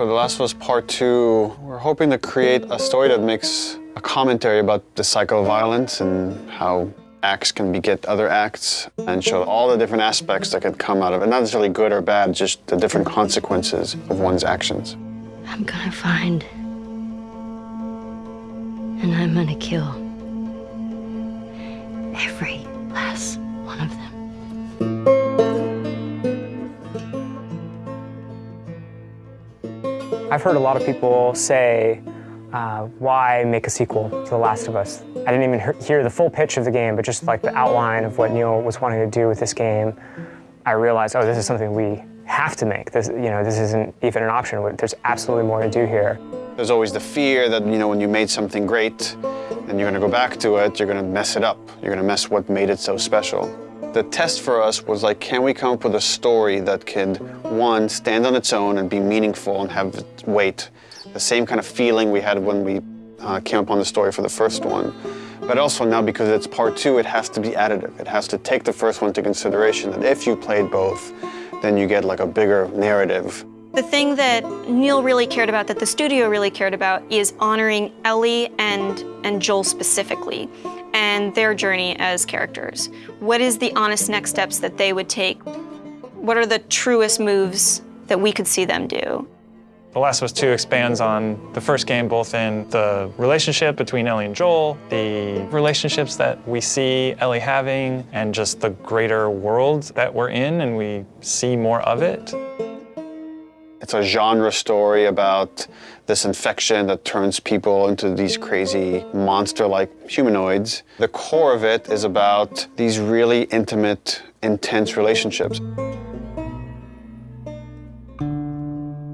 For The Last of Us Part 2, we're hoping to create a story that makes a commentary about the cycle of violence and how acts can beget other acts and show all the different aspects that could come out of it. Not necessarily good or bad, just the different consequences of one's actions. I'm gonna find. And I'm gonna kill. Every last one of them. I've heard a lot of people say, uh, why make a sequel to The Last of Us? I didn't even hear the full pitch of the game, but just like the outline of what Neil was wanting to do with this game, I realized, oh, this is something we have to make. This, you know, this isn't even an option. There's absolutely more to do here. There's always the fear that, you know, when you made something great and you're gonna go back to it, you're gonna mess it up. You're gonna mess what made it so special. The test for us was like, can we come up with a story that could, one, stand on its own and be meaningful and have weight, the same kind of feeling we had when we uh, came upon the story for the first one. But also now, because it's part two, it has to be additive. It has to take the first one into consideration, that if you played both, then you get like a bigger narrative. The thing that Neil really cared about, that the studio really cared about, is honoring Ellie and, and Joel specifically and their journey as characters. What is the honest next steps that they would take? What are the truest moves that we could see them do? The Last of Us 2 expands on the first game both in the relationship between Ellie and Joel, the relationships that we see Ellie having, and just the greater world that we're in and we see more of it. It's a genre story about this infection that turns people into these crazy monster-like humanoids. The core of it is about these really intimate, intense relationships.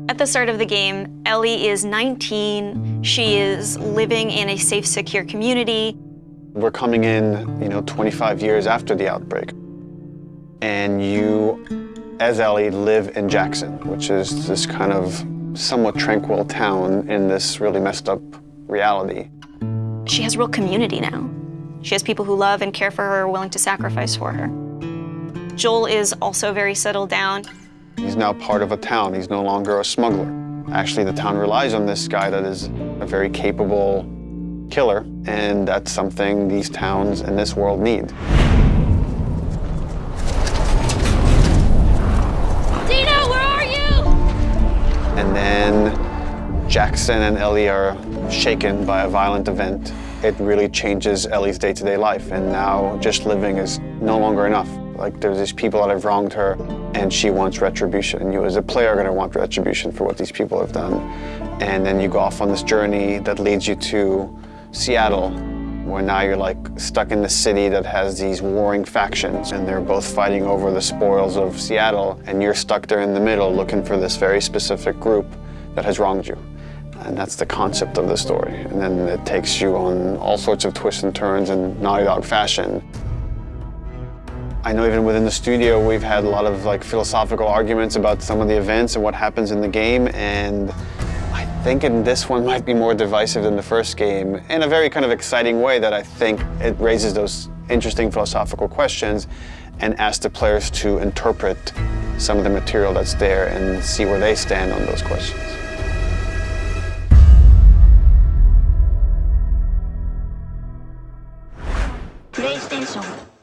At the start of the game, Ellie is 19. She is living in a safe, secure community. We're coming in, you know, 25 years after the outbreak. And you as Ellie live in Jackson, which is this kind of somewhat tranquil town in this really messed up reality. She has real community now. She has people who love and care for her, willing to sacrifice for her. Joel is also very settled down. He's now part of a town. He's no longer a smuggler. Actually, the town relies on this guy that is a very capable killer, and that's something these towns in this world need. Jackson and Ellie are shaken by a violent event. It really changes Ellie's day-to-day -day life, and now just living is no longer enough. Like, there's these people that have wronged her, and she wants retribution. And you, as a player, are going to want retribution for what these people have done. And then you go off on this journey that leads you to Seattle, where now you're like stuck in the city that has these warring factions and they're both fighting over the spoils of Seattle and you're stuck there in the middle looking for this very specific group that has wronged you. And that's the concept of the story. And then it takes you on all sorts of twists and turns in Naughty Dog fashion. I know even within the studio we've had a lot of like philosophical arguments about some of the events and what happens in the game and I think in this one might be more divisive than the first game in a very kind of exciting way that I think it raises those interesting philosophical questions and asks the players to interpret some of the material that's there and see where they stand on those questions. プレイステーション